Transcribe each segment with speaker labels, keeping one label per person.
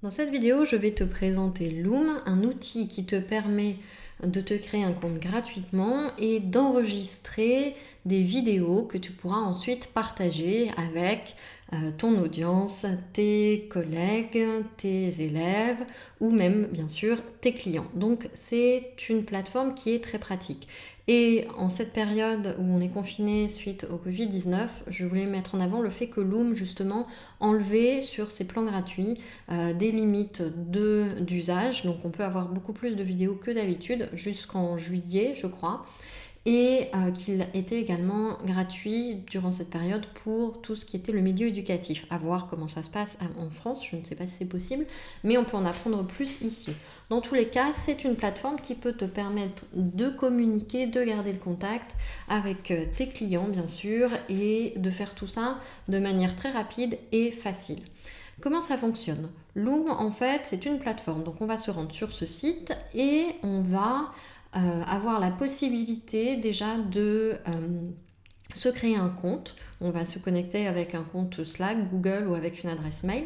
Speaker 1: Dans cette vidéo, je vais te présenter Loom, un outil qui te permet de te créer un compte gratuitement et d'enregistrer des vidéos que tu pourras ensuite partager avec ton audience, tes collègues, tes élèves ou même bien sûr tes clients. Donc c'est une plateforme qui est très pratique. Et en cette période où on est confiné suite au Covid-19, je voulais mettre en avant le fait que Loom justement enlevait sur ses plans gratuits euh, des limites d'usage. Donc on peut avoir beaucoup plus de vidéos que d'habitude jusqu'en juillet je crois et euh, qu'il était également gratuit durant cette période pour tout ce qui était le milieu éducatif. À voir comment ça se passe en France, je ne sais pas si c'est possible, mais on peut en apprendre plus ici. Dans tous les cas, c'est une plateforme qui peut te permettre de communiquer, de garder le contact avec euh, tes clients bien sûr, et de faire tout ça de manière très rapide et facile. Comment ça fonctionne? Loom, en fait, c'est une plateforme. Donc, on va se rendre sur ce site et on va euh, avoir la possibilité déjà de euh, se créer un compte. On va se connecter avec un compte Slack, Google ou avec une adresse mail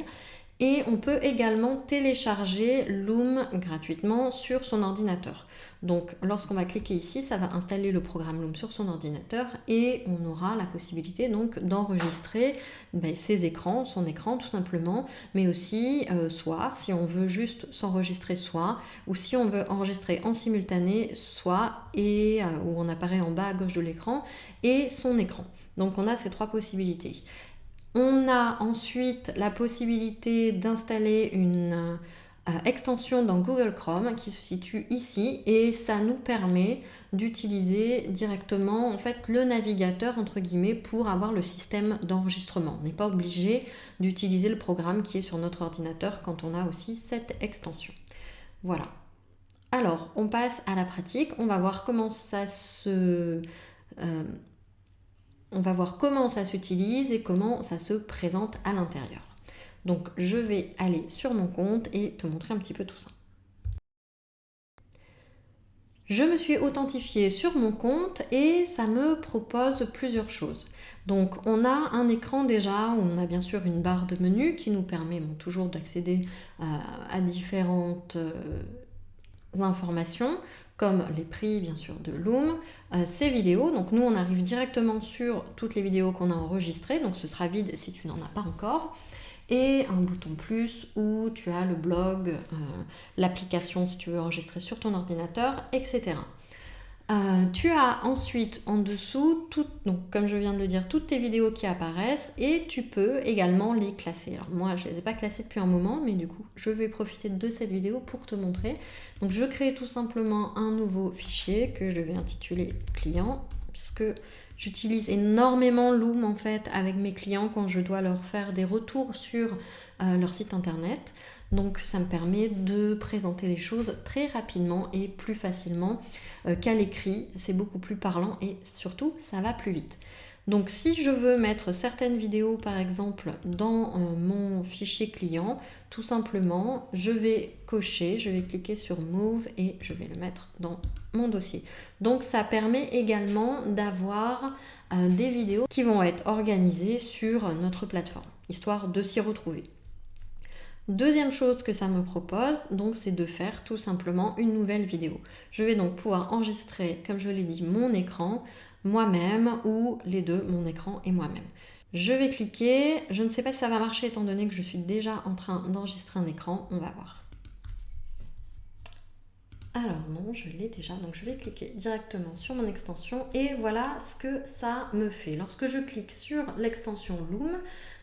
Speaker 1: et on peut également télécharger Loom gratuitement sur son ordinateur. Donc lorsqu'on va cliquer ici, ça va installer le programme Loom sur son ordinateur et on aura la possibilité donc d'enregistrer ben, ses écrans, son écran tout simplement, mais aussi euh, soit si on veut juste s'enregistrer soit, ou si on veut enregistrer en simultané soit, et euh, où on apparaît en bas à gauche de l'écran, et son écran. Donc on a ces trois possibilités. On a ensuite la possibilité d'installer une euh, extension dans Google Chrome qui se situe ici et ça nous permet d'utiliser directement en fait le navigateur entre guillemets pour avoir le système d'enregistrement. On n'est pas obligé d'utiliser le programme qui est sur notre ordinateur quand on a aussi cette extension. Voilà. Alors, on passe à la pratique. On va voir comment ça se... Euh, on va voir comment ça s'utilise et comment ça se présente à l'intérieur. Donc je vais aller sur mon compte et te montrer un petit peu tout ça. Je me suis authentifiée sur mon compte et ça me propose plusieurs choses. Donc on a un écran déjà où on a bien sûr une barre de menu qui nous permet toujours d'accéder euh, à différentes euh, informations comme les prix bien sûr de Loom, euh, ces vidéos, donc nous on arrive directement sur toutes les vidéos qu'on a enregistrées, donc ce sera vide si tu n'en as pas encore, et un bouton plus où tu as le blog, euh, l'application si tu veux enregistrer sur ton ordinateur, etc. Euh, tu as ensuite en dessous, donc, comme je viens de le dire, toutes tes vidéos qui apparaissent et tu peux également les classer. Alors moi, je ne les ai pas classées depuis un moment, mais du coup, je vais profiter de cette vidéo pour te montrer. Donc je crée tout simplement un nouveau fichier que je vais intituler client, puisque j'utilise énormément Loom en fait avec mes clients quand je dois leur faire des retours sur euh, leur site internet. Donc ça me permet de présenter les choses très rapidement et plus facilement euh, qu'à l'écrit. C'est beaucoup plus parlant et surtout ça va plus vite. Donc si je veux mettre certaines vidéos par exemple dans euh, mon fichier client, tout simplement je vais cocher, je vais cliquer sur Move et je vais le mettre dans mon dossier. Donc ça permet également d'avoir euh, des vidéos qui vont être organisées sur notre plateforme, histoire de s'y retrouver. Deuxième chose que ça me propose, donc c'est de faire tout simplement une nouvelle vidéo. Je vais donc pouvoir enregistrer, comme je l'ai dit, mon écran, moi-même ou les deux, mon écran et moi-même. Je vais cliquer, je ne sais pas si ça va marcher étant donné que je suis déjà en train d'enregistrer un écran, on va voir. Alors non, je l'ai déjà, donc je vais cliquer directement sur mon extension et voilà ce que ça me fait. Lorsque je clique sur l'extension Loom,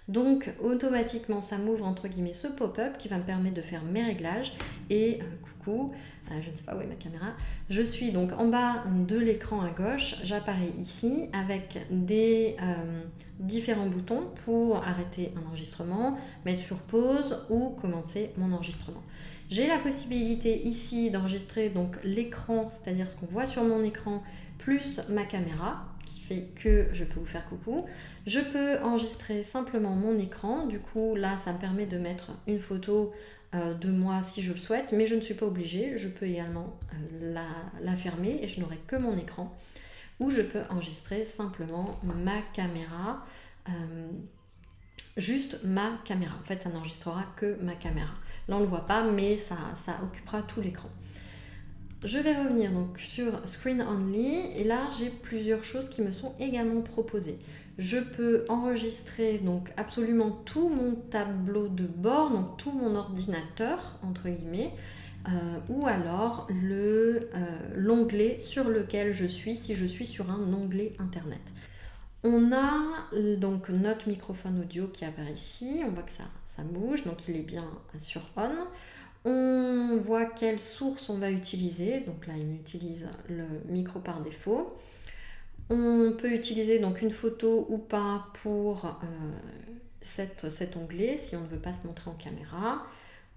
Speaker 1: donc automatiquement ça m'ouvre entre guillemets ce pop-up qui va me permettre de faire mes réglages et euh, coucou, je ne sais pas où est ma caméra, je suis donc en bas de l'écran à gauche, j'apparais ici avec des euh, différents boutons pour arrêter un enregistrement, mettre sur pause ou commencer mon enregistrement. J'ai la possibilité ici d'enregistrer donc l'écran, c'est-à-dire ce qu'on voit sur mon écran, plus ma caméra que je peux vous faire coucou. Je peux enregistrer simplement mon écran, du coup là ça me permet de mettre une photo euh, de moi si je le souhaite, mais je ne suis pas obligée, je peux également euh, la, fermer et je n'aurai que mon écran, ou je peux enregistrer simplement ma caméra. Euh, juste ma caméra. En fait, ça n'enregistrera que ma caméra. Là, on ne le voit pas, mais ça, ça occupera tout l'écran. Je vais revenir donc sur Screen Only et là j'ai plusieurs choses qui me sont également proposées. Je peux enregistrer donc absolument tout mon tableau de bord, donc tout mon ordinateur entre guillemets, euh, ou alors euh, l'onglet sur lequel je suis si je suis sur un onglet internet. On a euh, donc notre microphone audio qui apparaît ici, on voit que ça, ça bouge, donc il est bien sur on. On voit quelle source on va utiliser. Donc là, il utilise le micro par défaut. On peut utiliser donc une photo ou pas pour euh, cet onglet si on ne veut pas se montrer en caméra.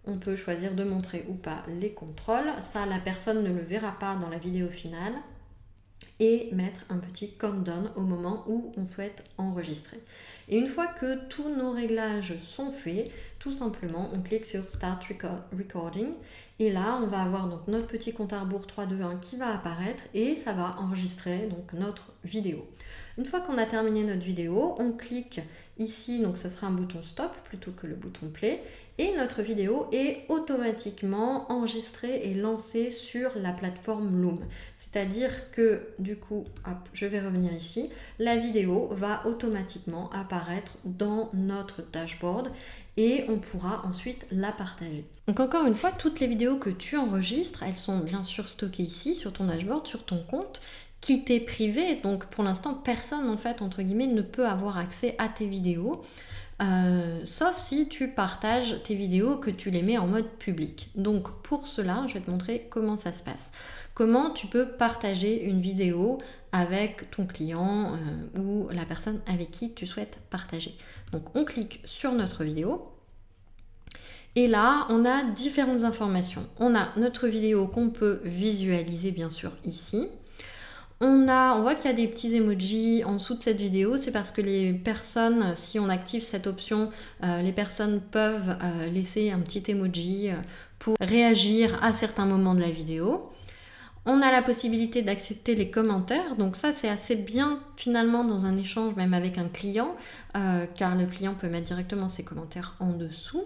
Speaker 1: On peut choisir de montrer ou pas les contrôles. Ça, la personne ne le verra pas dans la vidéo finale. Et mettre un petit countdown au moment où on souhaite enregistrer. Et une fois que tous nos réglages sont faits, tout simplement, on clique sur Start Recording et là, on va avoir donc notre petit compte à rebours 3, 2, 1 qui va apparaître et ça va enregistrer donc notre vidéo. Une fois qu'on a terminé notre vidéo, on clique ici, donc ce sera un bouton stop plutôt que le bouton play et notre vidéo est automatiquement enregistrée et lancée sur la plateforme Loom. C'est-à-dire que du coup, je vais revenir ici, la vidéo va automatiquement apparaître dans notre dashboard et on pourra ensuite la partager. Donc encore une fois, toutes les vidéos que tu enregistres, elles sont bien sûr stockées ici sur ton dashboard, sur ton compte, qui t'est privé. Donc pour l'instant, personne en fait, entre guillemets, ne peut avoir accès à tes vidéos. Euh, sauf si tu partages tes vidéos, que tu les mets en mode public. Donc pour cela, je vais te montrer comment ça se passe. Comment tu peux partager une vidéo avec ton client euh, ou la personne avec qui tu souhaites partager. Donc on clique sur notre vidéo. Et là, on a différentes informations. On a notre vidéo qu'on peut visualiser bien sûr ici. On, a, on voit qu'il y a des petits emojis en dessous de cette vidéo. C'est parce que les personnes, si on active cette option, euh, les personnes peuvent euh, laisser un petit emoji pour réagir à certains moments de la vidéo. On a la possibilité d'accepter les commentaires, donc ça c'est assez bien finalement dans un échange même avec un client, euh, car le client peut mettre directement ses commentaires en dessous.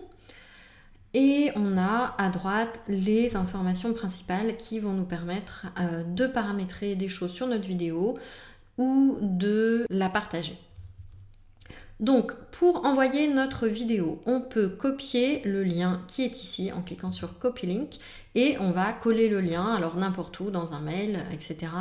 Speaker 1: Et on a à droite les informations principales qui vont nous permettre euh, de paramétrer des choses sur notre vidéo ou de la partager. Donc, pour envoyer notre vidéo, on peut copier le lien qui est ici en cliquant sur Copy Link et on va coller le lien, alors n'importe où, dans un mail, etc.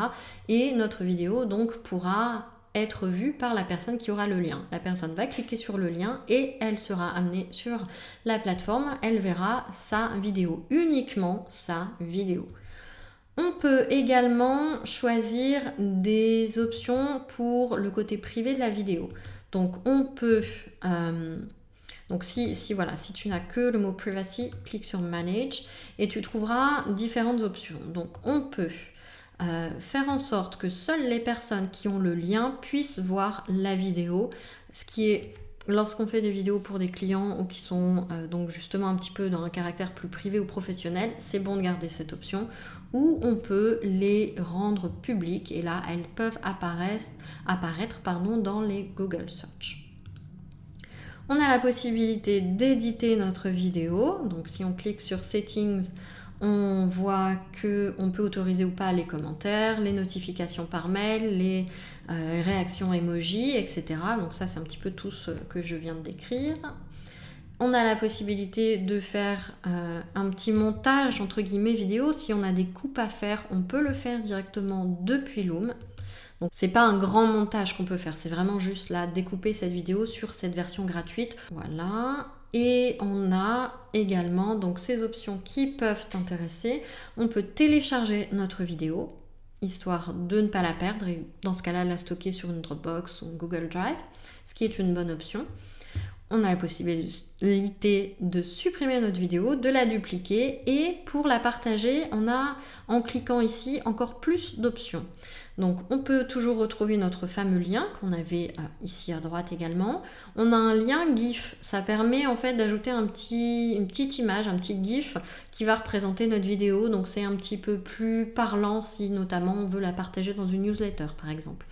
Speaker 1: Et notre vidéo donc pourra être vue par la personne qui aura le lien. La personne va cliquer sur le lien et elle sera amenée sur la plateforme. Elle verra sa vidéo, uniquement sa vidéo. On peut également choisir des options pour le côté privé de la vidéo. Donc on peut, euh, donc si, si, voilà, si tu n'as que le mot privacy, clique sur manage et tu trouveras différentes options. Donc on peut euh, faire en sorte que seules les personnes qui ont le lien puissent voir la vidéo, ce qui est lorsqu'on fait des vidéos pour des clients ou qui sont euh, donc justement un petit peu dans un caractère plus privé ou professionnel, c'est bon de garder cette option. Ou on peut les rendre publiques et là elles peuvent apparaître, apparaître pardon, dans les Google Search. On a la possibilité d'éditer notre vidéo. Donc si on clique sur Settings, on voit qu'on peut autoriser ou pas les commentaires, les notifications par mail, les euh, réactions emoji, etc. Donc ça, c'est un petit peu tout ce que je viens de décrire. On a la possibilité de faire euh, un petit montage entre guillemets vidéo. Si on a des coupes à faire, on peut le faire directement depuis Loom. Donc c'est pas un grand montage qu'on peut faire, c'est vraiment juste là découper cette vidéo sur cette version gratuite. Voilà. Et on a également donc ces options qui peuvent t'intéresser. On peut télécharger notre vidéo, histoire de ne pas la perdre et dans ce cas-là la stocker sur une Dropbox ou Google Drive, ce qui est une bonne option. On a la possibilité de supprimer notre vidéo, de la dupliquer et pour la partager, on a en cliquant ici encore plus d'options. Donc on peut toujours retrouver notre fameux lien qu'on avait euh, ici à droite également. On a un lien GIF, ça permet en fait d'ajouter une petite image, un petit GIF qui va représenter notre vidéo. Donc c'est un petit peu plus parlant si notamment on veut la partager dans une newsletter par exemple.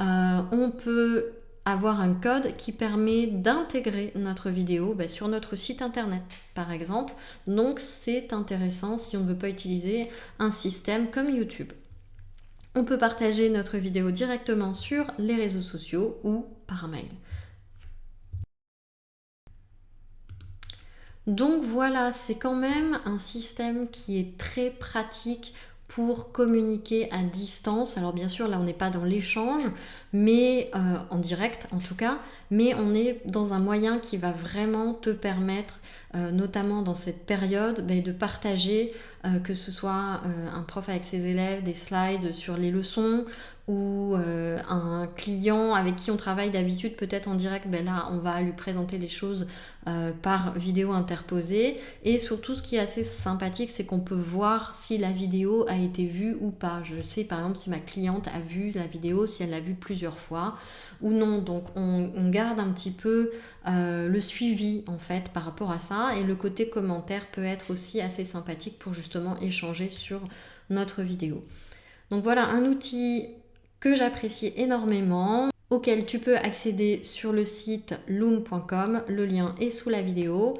Speaker 1: Euh, on peut avoir un code qui permet d'intégrer notre vidéo bah, sur notre site internet par exemple. Donc c'est intéressant si on ne veut pas utiliser un système comme YouTube. On peut partager notre vidéo directement sur les réseaux sociaux ou par mail. Donc voilà, c'est quand même un système qui est très pratique pour communiquer à distance. Alors bien sûr, là, on n'est pas dans l'échange, mais euh, en direct en tout cas, mais on est dans un moyen qui va vraiment te permettre, euh, notamment dans cette période, ben, de partager, euh, que ce soit un prof avec ses élèves, des slides sur les leçons, ou un client avec qui on travaille d'habitude peut-être en direct, ben là on va lui présenter les choses par vidéo interposée. Et surtout ce qui est assez sympathique, c'est qu'on peut voir si la vidéo a été vue ou pas. Je sais par exemple si ma cliente a vu la vidéo, si elle l'a vue plusieurs fois ou non. Donc on, garde un petit peu euh, le suivi en fait par rapport à ça et le côté commentaire peut être aussi assez sympathique pour justement échanger sur notre vidéo. Donc voilà un outil que j'apprécie énormément auquel tu peux accéder sur le site loom.com, le lien est sous la vidéo.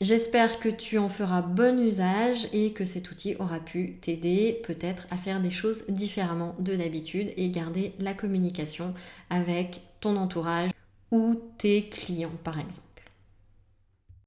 Speaker 1: J'espère que tu en feras bon usage et que cet outil aura pu t'aider peut-être à faire des choses différemment de d'habitude et garder la communication avec ton entourage ou tes clients par exemple.